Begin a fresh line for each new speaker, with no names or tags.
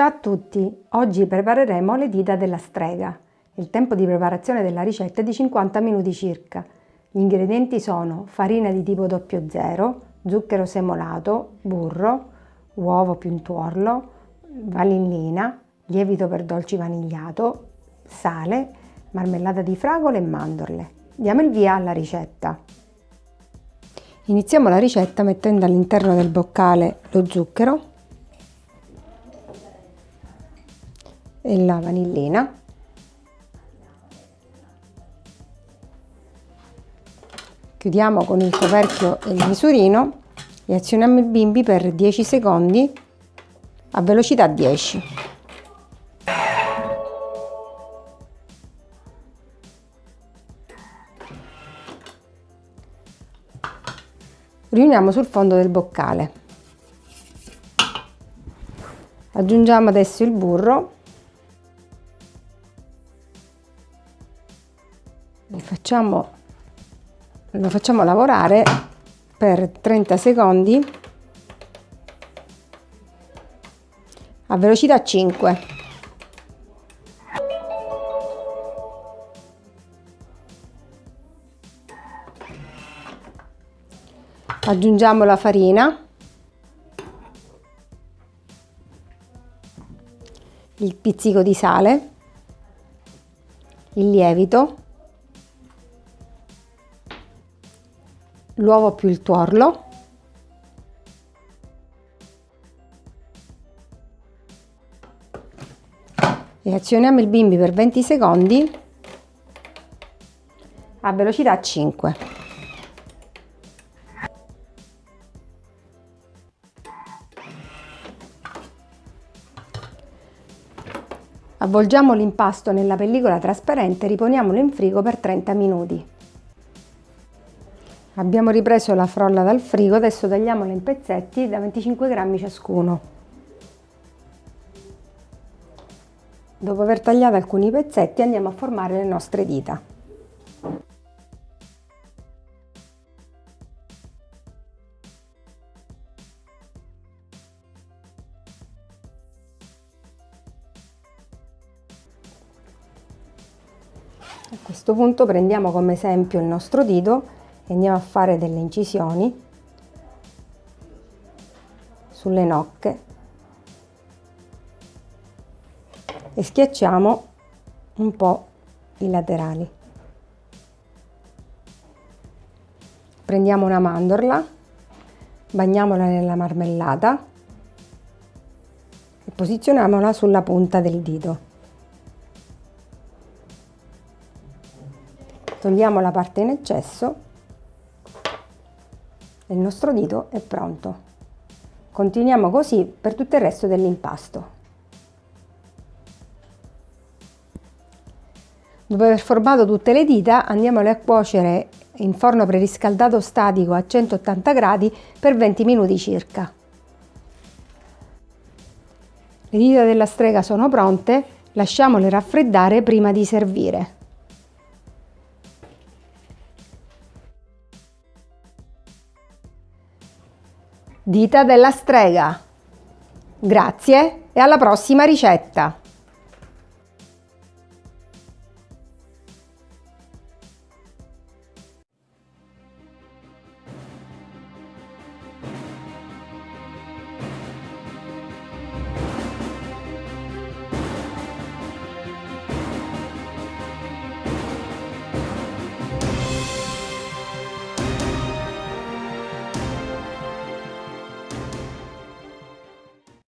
Ciao a tutti! Oggi prepareremo le dita della strega. Il tempo di preparazione della ricetta è di 50 minuti circa. Gli ingredienti sono farina di tipo 00, zucchero semolato, burro, uovo più un tuorlo, vanillina, lievito per dolci vanigliato, sale, marmellata di fragole e mandorle. Diamo il via alla ricetta. Iniziamo la ricetta mettendo all'interno del boccale lo zucchero e la vanillina. Chiudiamo con il coperchio e il misurino e azioniamo il bimbi per 10 secondi a velocità 10 riuniamo sul fondo del boccale. Aggiungiamo adesso il burro facciamo, lo facciamo lavorare per 30 secondi a velocità 5 aggiungiamo la farina. Il pizzico di sale. Il lievito l'uovo più il tuorlo e azioniamo il bimbi per 20 secondi a velocità 5. Avvolgiamo l'impasto nella pellicola trasparente e riponiamolo in frigo per 30 minuti. Abbiamo ripreso la frolla dal frigo, adesso tagliamola in pezzetti da 25 grammi ciascuno. Dopo aver tagliato alcuni pezzetti andiamo a formare le nostre dita. A questo punto prendiamo come esempio il nostro dito e andiamo a fare delle incisioni sulle nocche e schiacciamo un po' i laterali. Prendiamo una mandorla, bagniamola nella marmellata e posizioniamola sulla punta del dito. Togliamo la parte in eccesso il nostro dito è pronto. Continuiamo così per tutto il resto dell'impasto. Dopo aver formato tutte le dita andiamole a cuocere in forno preriscaldato statico a 180 gradi per 20 minuti circa. Le dita della strega sono pronte, lasciamole raffreddare prima di servire. Dita della strega. Grazie e alla prossima ricetta!